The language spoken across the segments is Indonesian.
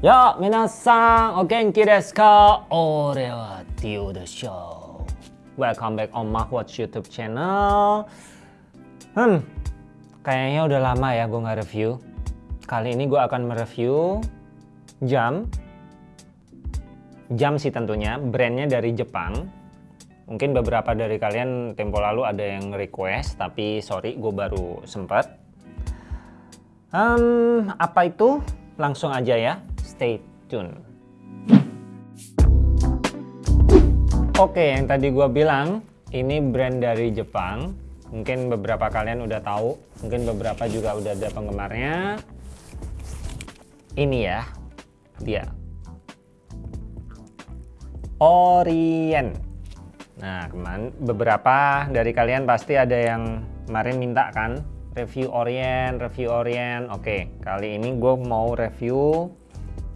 Ya, minasan, o genki desu ka? Ore wa Tio the Show. Welcome back on Mahwatch YouTube channel. Hmm, kayaknya udah lama ya gue nggak review. Kali ini gue akan mereview jam. Jam sih tentunya, brandnya dari Jepang. Mungkin beberapa dari kalian tempo lalu ada yang request, tapi sorry gue baru sempet. Um, apa itu? Langsung aja ya stay tune. Oke, yang tadi gue bilang, ini brand dari Jepang. Mungkin beberapa kalian udah tahu, mungkin beberapa juga udah ada penggemarnya. Ini ya, dia. Orient. Nah, kemarin beberapa dari kalian pasti ada yang kemarin minta kan, review Orient, review Orient. Oke, kali ini gue mau review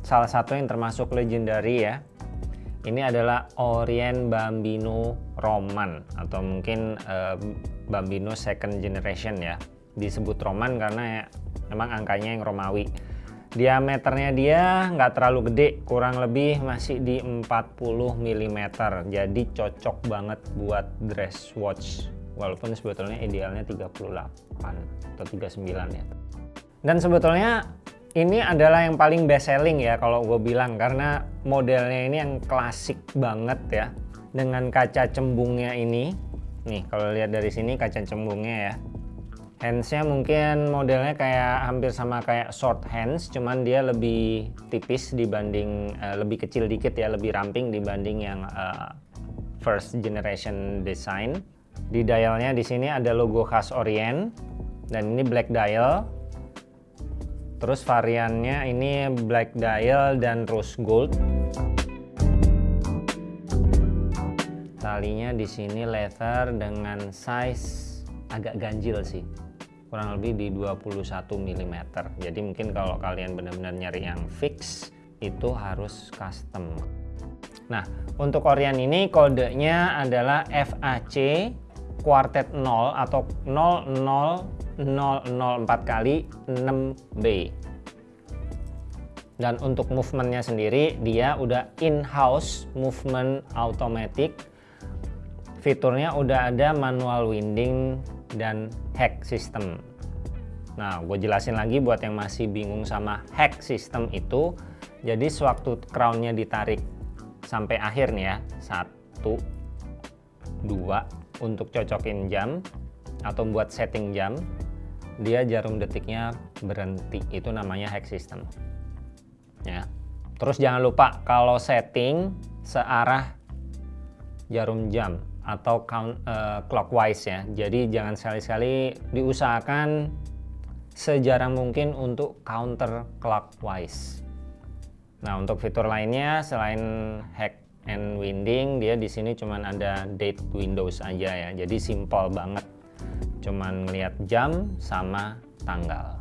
salah satu yang termasuk legendary ya. Ini adalah Orient Bambino Roman atau mungkin uh, Bambino second generation ya. Disebut Roman karena ya, memang angkanya yang Romawi. Diameternya dia nggak terlalu gede kurang lebih masih di 40 mm jadi cocok banget buat dress watch walaupun sebetulnya idealnya 38 atau 39 ya. Dan sebetulnya ini adalah yang paling best selling ya kalau gue bilang karena modelnya ini yang klasik banget ya. Dengan kaca cembungnya ini. Nih kalau lihat dari sini kaca cembungnya ya. Handsnya mungkin modelnya kayak hampir sama kayak short hands cuman dia lebih tipis dibanding uh, lebih kecil dikit ya lebih ramping dibanding yang uh, first generation design. Di dialnya di sini ada logo khas Orient dan ini black dial Terus variannya ini black dial dan rose gold. Talinya di sini leather dengan size agak ganjil sih. Kurang lebih di 21 mm. Jadi mungkin kalau kalian benar-benar nyari yang fix itu harus custom. Nah, untuk Orion ini kodenya adalah FAC quartet 0 atau 00 004 kali 6B dan untuk movementnya sendiri dia udah in-house movement automatic. Fiturnya udah ada manual winding dan hack system. Nah gue jelasin lagi buat yang masih bingung sama hack system itu. Jadi sewaktu crownnya ditarik sampai akhir nih ya satu dua untuk cocokin jam atau buat setting jam dia jarum detiknya berhenti. Itu namanya hack system. Ya. Terus jangan lupa kalau setting searah jarum jam atau count, uh, clockwise ya. Jadi jangan sekali-sekali diusahakan sejarang mungkin untuk counter clockwise nah untuk fitur lainnya selain hack and winding dia di sini cuman ada date windows aja ya. Jadi simple banget cuman ngeliat jam sama tanggal.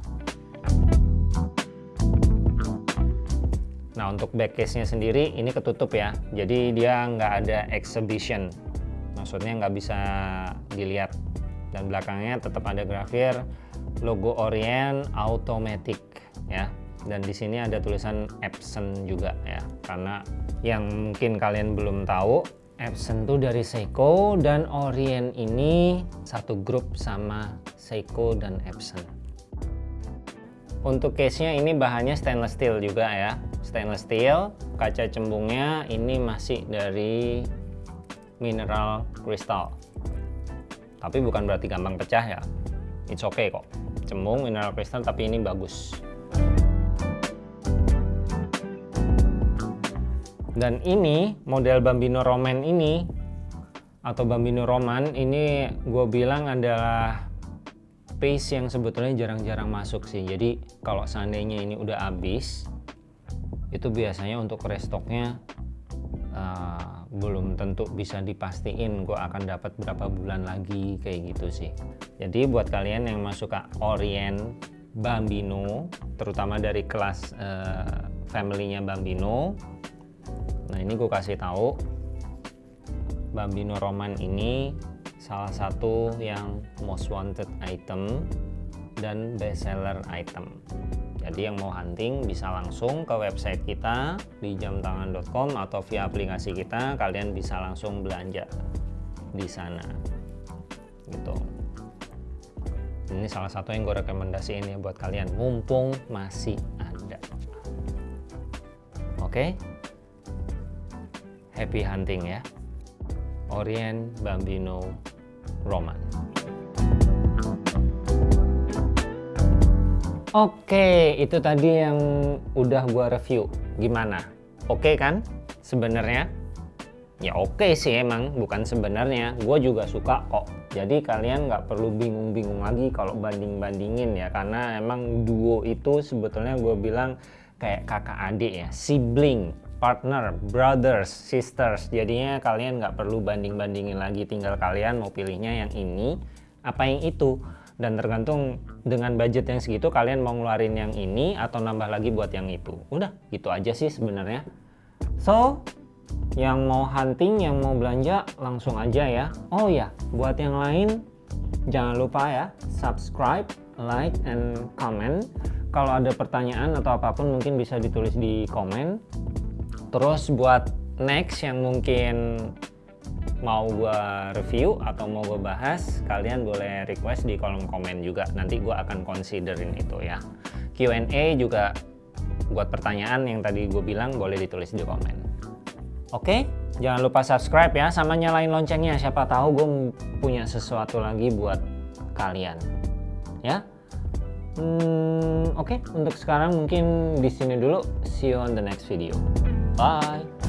Nah untuk back case nya sendiri ini ketutup ya. Jadi dia nggak ada exhibition. Maksudnya nggak bisa dilihat. Dan belakangnya tetap ada grafir logo Orient automatic ya. Dan di sini ada tulisan Epson juga ya. Karena yang mungkin kalian belum tahu Epson tuh dari Seiko dan Orient ini satu grup sama Seiko dan Epson. Untuk case-nya ini bahannya stainless steel juga ya. Stainless steel, kaca cembungnya ini masih dari mineral crystal. Tapi bukan berarti gampang pecah ya. It's okay kok. Cembung mineral crystal tapi ini bagus. Dan ini model Bambino Roman ini atau Bambino Roman ini gue bilang adalah pace yang sebetulnya jarang-jarang masuk sih. Jadi kalau seandainya ini udah habis itu biasanya untuk restoknya uh, belum tentu bisa dipastiin gue akan dapat berapa bulan lagi kayak gitu sih. Jadi buat kalian yang masuk ke Orient Bambino terutama dari kelas uh, family-nya Bambino nah ini gue kasih tahu Bambino Roman ini salah satu yang most wanted item dan best seller item Jadi yang mau hunting bisa langsung ke website kita di jamtangan.com atau via aplikasi kita kalian bisa langsung belanja di sana. Gitu. Ini salah satu yang gue rekomendasiin ya buat kalian mumpung masih ada. Oke. Happy hunting ya. Orient Bambino Roman. Oke, itu tadi yang udah gua review. Gimana? Oke kan? Sebenarnya? Ya oke sih emang, bukan sebenarnya. Gue juga suka kok. Jadi kalian nggak perlu bingung-bingung lagi kalau banding-bandingin ya, karena emang duo itu sebetulnya gue bilang kayak kakak adik ya, sibling, partner, brothers, sisters. Jadinya kalian nggak perlu banding-bandingin lagi, tinggal kalian mau pilihnya yang ini apa yang itu. Dan tergantung dengan budget yang segitu kalian mau ngeluarin yang ini atau nambah lagi buat yang itu. Udah gitu aja sih sebenarnya. So yang mau hunting yang mau belanja langsung aja ya. Oh ya buat yang lain jangan lupa ya subscribe like and comment. Kalau ada pertanyaan atau apa pun mungkin bisa ditulis di komen terus buat next yang mungkin mau gue review atau mau gue bahas kalian boleh request di kolom komen juga. Nanti gue akan considerin itu ya. Q&A juga buat pertanyaan yang tadi gue bilang boleh ditulis di komen. Oke jangan lupa subscribe ya sama nyalain loncengnya. Siapa tahu gue punya sesuatu lagi buat kalian ya. Hmm, oke untuk sekarang mungkin di sini dulu. See you on the next video bye